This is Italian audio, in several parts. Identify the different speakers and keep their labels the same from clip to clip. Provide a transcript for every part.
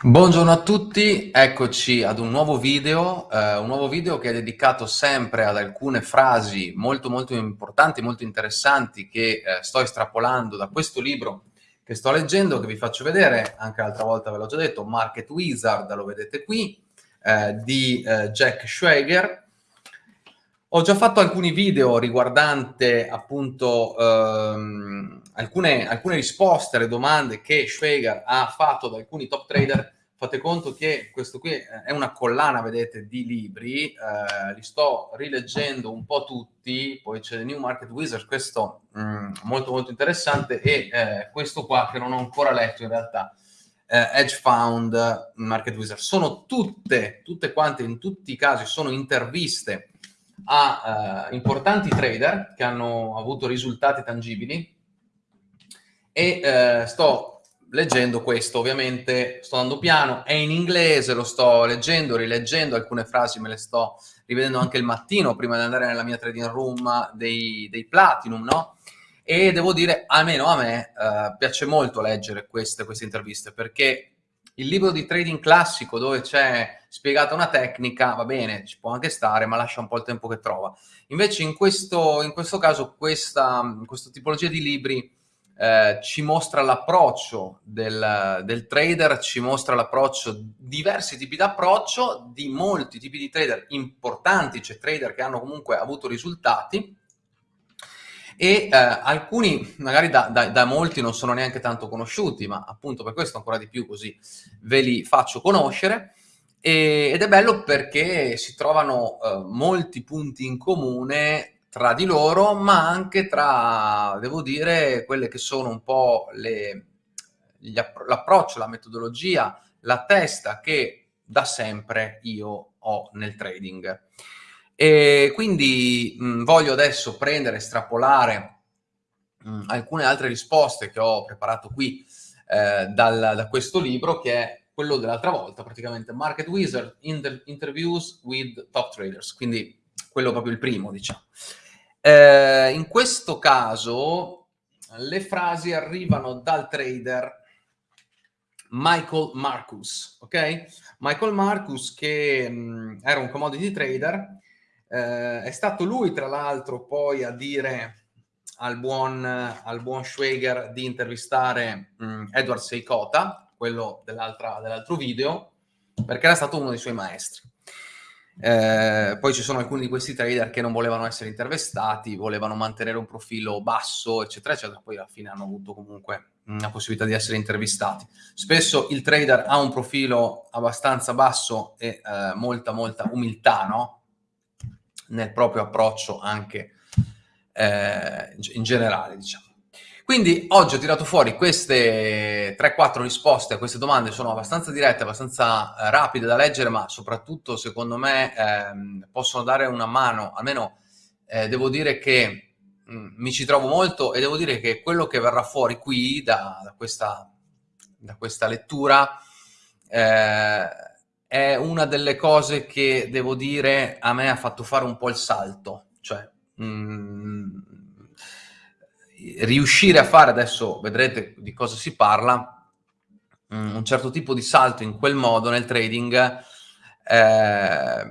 Speaker 1: Buongiorno a tutti, eccoci ad un nuovo video, eh, un nuovo video che è dedicato sempre ad alcune frasi molto molto importanti, molto interessanti che eh, sto estrapolando da questo libro che sto leggendo, che vi faccio vedere, anche l'altra volta ve l'ho già detto, Market Wizard, lo vedete qui, eh, di eh, Jack Schwager. Ho già fatto alcuni video riguardante appunto ehm, alcune, alcune risposte alle domande che Schwager ha fatto ad alcuni top trader, fate conto che questo qui è una collana, vedete, di libri, eh, li sto rileggendo un po' tutti, poi c'è New Market Wizard, questo mh, mm, molto molto interessante, e eh, questo qua che non ho ancora letto in realtà, eh, Edge Found Market Wizard. Sono tutte, tutte quante, in tutti i casi, sono interviste a uh, importanti trader che hanno avuto risultati tangibili e uh, sto leggendo questo, ovviamente sto andando piano, è in inglese, lo sto leggendo, rileggendo, alcune frasi me le sto rivedendo anche il mattino prima di andare nella mia trading room dei, dei Platinum, no? E devo dire, almeno a me, uh, piace molto leggere queste, queste interviste perché il libro di trading classico dove c'è spiegata una tecnica, va bene, ci può anche stare, ma lascia un po' il tempo che trova. Invece in questo, in questo caso questa, questa tipologia di libri eh, ci mostra l'approccio del, del, trader, ci mostra l'approccio, diversi tipi di approccio di molti tipi di trader importanti, cioè trader che hanno comunque avuto risultati, e eh, alcuni magari da, da, da, molti non sono neanche tanto conosciuti, ma appunto per questo ancora di più così ve li faccio conoscere. Ed è bello perché si trovano eh, molti punti in comune tra di loro, ma anche tra, devo dire, quelle che sono un po' l'approccio, la metodologia, la testa che da sempre io ho nel trading. E quindi mh, voglio adesso prendere, estrapolare mh, alcune altre risposte che ho preparato qui eh, dal, da questo libro, che è quello dell'altra volta, praticamente Market Wizard Inter Interviews with Top Traders, quindi quello proprio il primo, diciamo. Eh, in questo caso le frasi arrivano dal trader Michael Marcus, ok? Michael Marcus che mh, era un commodity trader eh, è stato lui, tra l'altro, poi a dire al buon, al buon Schwager di intervistare mh, mm, Edward Seikota, quello dell'altro video, perché era stato uno dei suoi maestri. Eh, poi ci sono alcuni di questi trader che non volevano essere intervistati, volevano mantenere un profilo basso, eccetera, eccetera, poi alla fine hanno avuto comunque la possibilità di essere intervistati. Spesso il trader ha un profilo abbastanza basso e eh, molta, molta umiltà, no? nel proprio approccio anche eh, in generale, diciamo. Quindi oggi ho tirato fuori queste 3-4 risposte a queste domande, sono abbastanza dirette, abbastanza eh, rapide da leggere, ma soprattutto secondo me eh, possono dare una mano, almeno eh, devo dire che mh, mm, mi ci trovo molto e devo dire che quello che verrà fuori qui da, da, questa, da questa, lettura eh, è una delle cose che, devo dire, a me ha fatto fare un po' il salto. Cioè, mh, mm, riuscire a fare, adesso vedrete di cosa si parla, mm, un certo tipo di salto in quel modo nel trading, eh,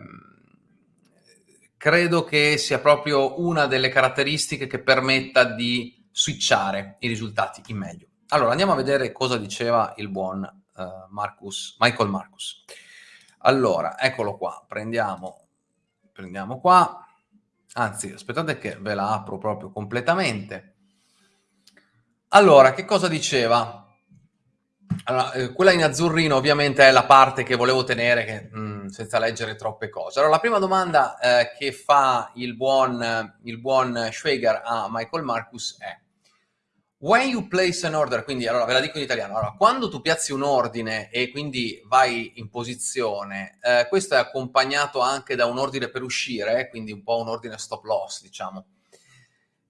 Speaker 1: credo che sia proprio una delle caratteristiche che permetta di switchare i risultati in meglio. Allora, andiamo a vedere cosa diceva il buon uh, Marcus, Michael Marcus. Allora, eccolo qua, prendiamo, prendiamo qua, anzi, aspettate che ve la apro proprio completamente. Allora, che cosa diceva? Allora, eh, quella in azzurrino ovviamente è la parte che volevo tenere che, mh, mm, senza leggere troppe cose. Allora, la prima domanda eh, che fa il buon, il buon Schwager a Michael Marcus è When you place an order, quindi allora ve la dico in italiano, allora, quando tu piazzi un ordine e quindi vai in posizione, eh, questo è accompagnato anche da un ordine per uscire, quindi un po' un ordine stop loss, diciamo.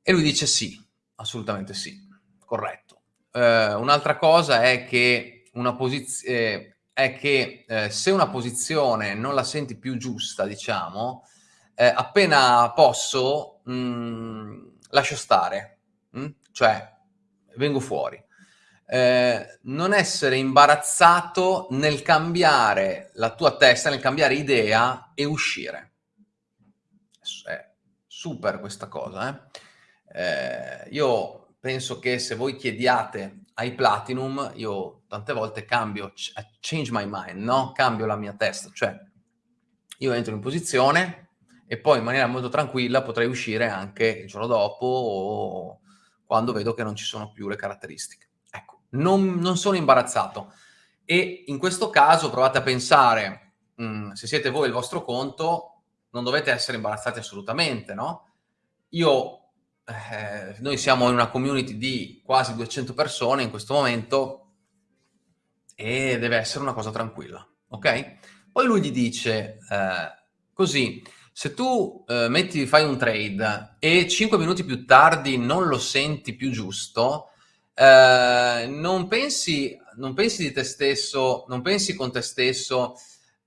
Speaker 1: E lui dice sì, assolutamente sì, corretto. Eh, un'altra cosa è che, una eh, è che eh, se una posizione non la senti più giusta, diciamo, eh, appena posso, mh, mm, lascio stare. Mh? Mm? Cioè, vengo fuori. eh, non essere imbarazzato nel cambiare la tua testa, nel cambiare idea e uscire. È super questa cosa. Eh? Eh, io penso che se voi chiediate ai Platinum, io tante volte cambio, change my mind, no? Cambio la mia testa, cioè io entro in posizione e poi in maniera molto tranquilla potrei uscire anche il giorno dopo o quando vedo che non ci sono più le caratteristiche. Ecco, non, non sono imbarazzato. E in questo caso provate a pensare, mh, mm, se siete voi il vostro conto, non dovete essere imbarazzati assolutamente, no? Io, eh, noi siamo in una community di quasi 200 persone in questo momento e deve essere una cosa tranquilla, ok? Poi lui gli dice, eh, così, se tu eh, metti, fai un trade e 5 minuti più tardi non lo senti più giusto, eh, non, pensi, non pensi di te stesso, non pensi con te stesso,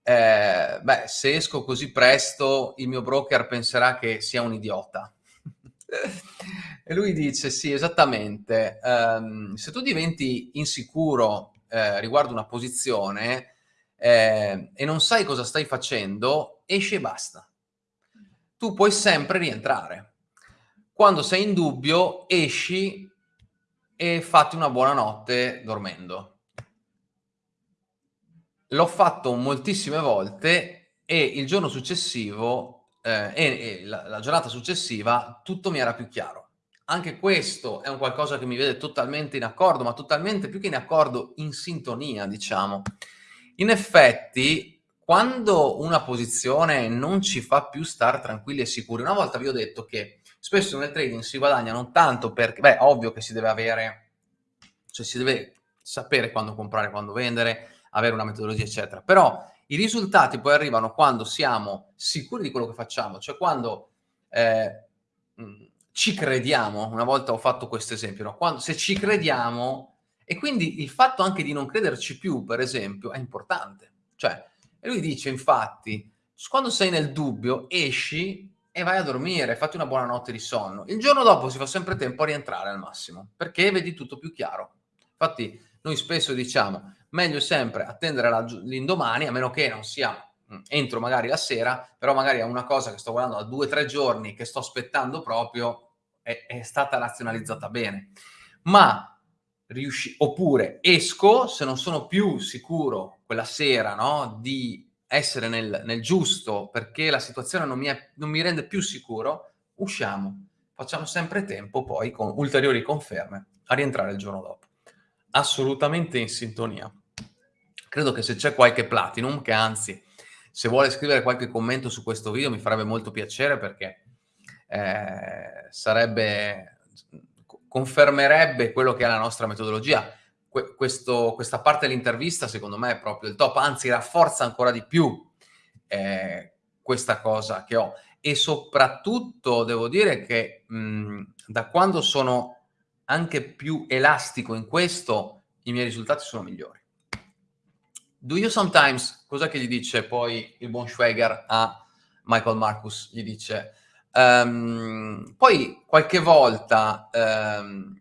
Speaker 1: eh, beh, se esco così presto il mio broker penserà che sia un idiota. E lui dice, sì, esattamente, um, se tu diventi insicuro eh, riguardo una posizione eh, e non sai cosa stai facendo, esci e basta tu puoi sempre rientrare. Quando sei in dubbio, esci e fatti una buona notte dormendo. L'ho fatto moltissime volte e il giorno successivo eh, e, e la, la giornata successiva tutto mi era più chiaro. Anche questo è un qualcosa che mi vede totalmente in accordo, ma totalmente più che in accordo, in sintonia, diciamo. In effetti, quando una posizione non ci fa più stare tranquilli e sicuri, una volta vi ho detto che spesso nel trading si guadagna non tanto perché, beh, ovvio che si deve avere, cioè si deve sapere quando comprare, quando vendere, avere una metodologia, eccetera, però i risultati poi arrivano quando siamo sicuri di quello che facciamo, cioè quando eh, ci crediamo, una volta ho fatto questo esempio, no? quando, se ci crediamo, e quindi il fatto anche di non crederci più, per esempio, è importante, cioè lui dice, infatti, quando sei nel dubbio, esci e vai a dormire, fatti una buona notte di sonno. Il giorno dopo si fa sempre tempo a rientrare al massimo, perché vedi tutto più chiaro. Infatti, noi spesso diciamo, meglio sempre attendere l'indomani, a meno che non sia mm, entro magari la sera, però magari è una cosa che sto guardando da due o tre giorni, che sto aspettando proprio, è, è stata razionalizzata bene. Ma riusci- oppure esco se non sono più sicuro quella sera no, di essere nel, nel, giusto perché la situazione non mi, è, non mi rende più sicuro, usciamo. Facciamo sempre tempo poi con ulteriori conferme a rientrare il giorno dopo. Assolutamente in sintonia. Credo che se c'è qualche platinum, che anzi, se vuole scrivere qualche commento su questo video mi farebbe molto piacere perché eh, sarebbe confermerebbe quello che è la nostra metodologia. Que questo, questa parte dell'intervista secondo me è proprio il top, anzi rafforza ancora di più eh, questa cosa che ho. E soprattutto devo dire che mh, da quando sono anche più elastico in questo, i miei risultati sono migliori. Do you sometimes, cosa che gli dice poi il buon Schweger a Michael Marcus? Gli dice, Um, poi qualche volta um,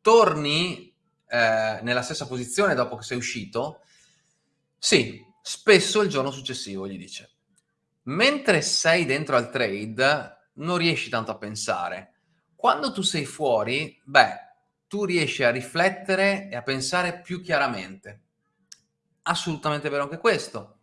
Speaker 1: torni eh, nella stessa posizione dopo che sei uscito? Sì, spesso il giorno successivo, gli dice. Mentre sei dentro al trade, non riesci tanto a pensare. Quando tu sei fuori, beh, tu riesci a riflettere e a pensare più chiaramente. Assolutamente vero anche questo.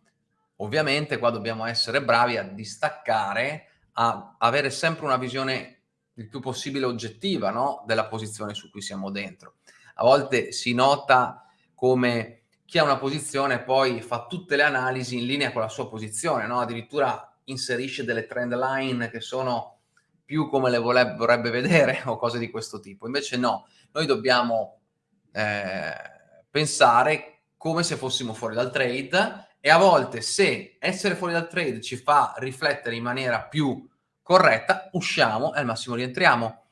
Speaker 1: Ovviamente qua dobbiamo essere bravi a distaccare a avere sempre una visione il più possibile oggettiva no? della posizione su cui siamo dentro. A volte si nota come chi ha una posizione poi fa tutte le analisi in linea con la sua posizione, no? addirittura inserisce delle trend line che sono più come le vorrebbe vedere o cose di questo tipo. Invece no, noi dobbiamo eh, pensare come se fossimo fuori dal trade e a volte se essere fuori dal trade ci fa riflettere in maniera più corretta, usciamo e al massimo rientriamo.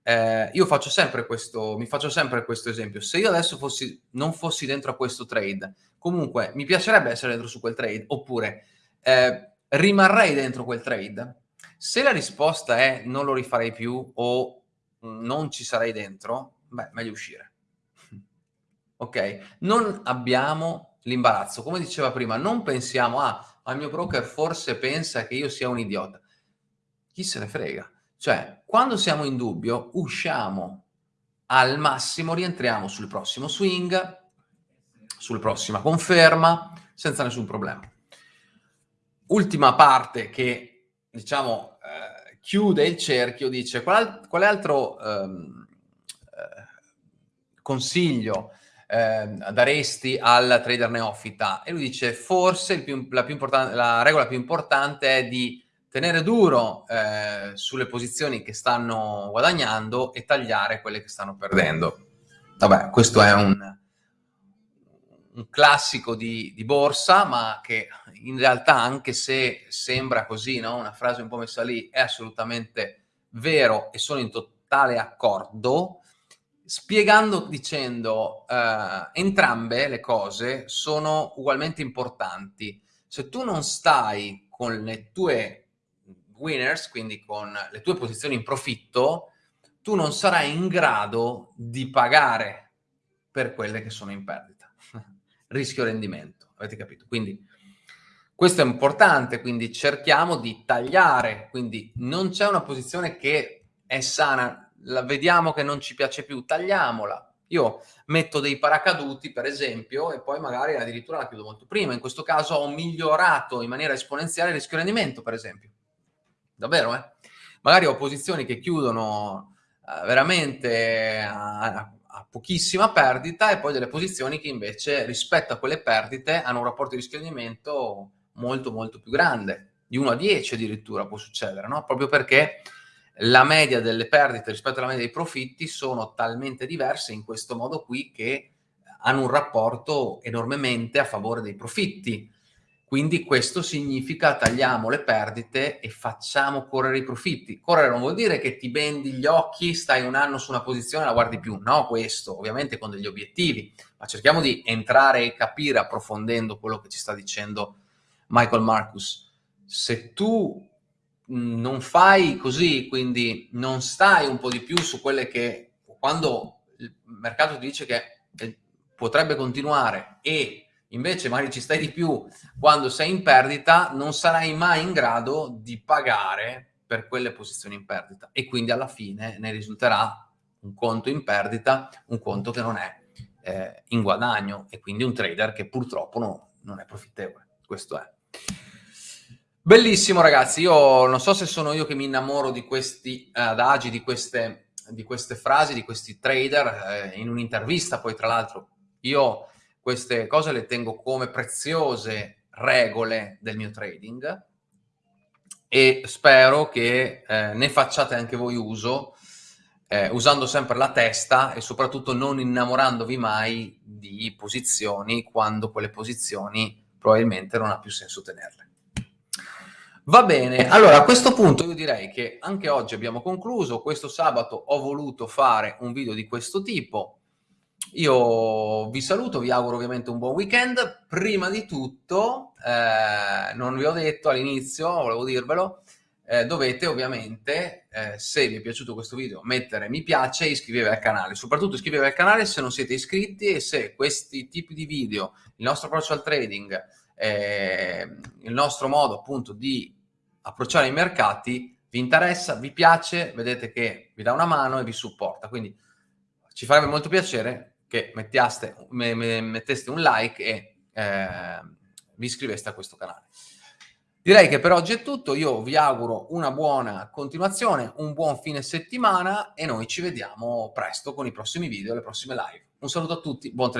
Speaker 1: Eh, io faccio sempre questo, mi faccio sempre questo esempio. Se io adesso fossi, non fossi dentro a questo trade, comunque mi piacerebbe essere dentro su quel trade, oppure eh, rimarrei dentro quel trade. Se la risposta è non lo rifarei più o non ci sarei dentro, beh, meglio uscire. Ok? Non abbiamo l'imbarazzo. Come diceva prima, non pensiamo, ah, al mio broker forse pensa che io sia un idiota. Chi se ne frega? Cioè, quando siamo in dubbio, usciamo al massimo, rientriamo sul prossimo swing, sulla prossima conferma, senza nessun problema. Ultima parte che, diciamo, eh, chiude il cerchio, dice, qual, quale altro ehm, eh, consiglio eh, daresti al trader neofita? E lui dice, forse più, la, più la regola più importante è di tenere duro eh, sulle posizioni che stanno guadagnando e tagliare quelle che stanno perdendo. Vabbè, questo è un, un classico di, di, borsa, ma che in realtà, anche se sembra così, no? una frase un po' messa lì, è assolutamente vero e sono in totale accordo, spiegando, dicendo, eh, entrambe le cose sono ugualmente importanti. Se tu non stai con le tue winners, quindi con le tue posizioni in profitto, tu non sarai in grado di pagare per quelle che sono in perdita. Rischio rendimento, avete capito? Quindi questo è importante, quindi cerchiamo di tagliare, quindi non c'è una posizione che è sana, la vediamo che non ci piace più, tagliamola. Io metto dei paracaduti, per esempio, e poi magari addirittura la chiudo molto prima. In questo caso ho migliorato in maniera esponenziale il rischio rendimento, per esempio davvero, eh? Magari ho posizioni che chiudono eh, veramente a, a, pochissima perdita e poi delle posizioni che invece rispetto a quelle perdite hanno un rapporto di rischiamento molto molto più grande, di 1 a 10 addirittura può succedere, no? Proprio perché la media delle perdite rispetto alla media dei profitti sono talmente diverse in questo modo qui che hanno un rapporto enormemente a favore dei profitti. Quindi questo significa tagliamo le perdite e facciamo correre i profitti. Correre non vuol dire che ti bendi gli occhi, stai un anno su una posizione e la guardi più. No, questo ovviamente con degli obiettivi, ma cerchiamo di entrare e capire approfondendo quello che ci sta dicendo Michael Marcus. Se tu non fai così, quindi non stai un po' di più su quelle che quando il mercato ti dice che potrebbe continuare e invece magari ci stai di più quando sei in perdita, non sarai mai in grado di pagare per quelle posizioni in perdita e quindi alla fine ne risulterà un conto in perdita, un conto che non è eh, in guadagno e quindi un trader che purtroppo no, non è profittevole. Questo è. Bellissimo ragazzi, io non so se sono io che mi innamoro di questi adagi, di queste, di queste frasi, di questi trader, eh, in un'intervista poi tra l'altro io queste cose le tengo come preziose regole del mio trading e spero che eh, ne facciate anche voi uso eh, usando sempre la testa e soprattutto non innamorandovi mai di posizioni quando quelle posizioni probabilmente non ha più senso tenerle. Va bene, allora a questo punto io direi che anche oggi abbiamo concluso, questo sabato ho voluto fare un video di questo tipo, io vi saluto, vi auguro ovviamente un buon weekend. Prima di tutto, eh, non vi ho detto all'inizio, volevo dirvelo, eh, dovete ovviamente, eh, se vi è piaciuto questo video, mettere mi piace e iscrivervi al canale. Soprattutto iscrivetevi al canale se non siete iscritti e se questi tipi di video, il nostro approccio al trading, eh, il nostro modo appunto di approcciare i mercati, vi interessa, vi piace, vedete che vi dà una mano e vi supporta. Quindi ci farebbe molto piacere che mettiaste, me, me, metteste un like e eh, vi iscriveste a questo canale. Direi che per oggi è tutto, io vi auguro una buona continuazione, un buon fine settimana e noi ci vediamo presto con i prossimi video e le prossime live. Un saluto a tutti, buon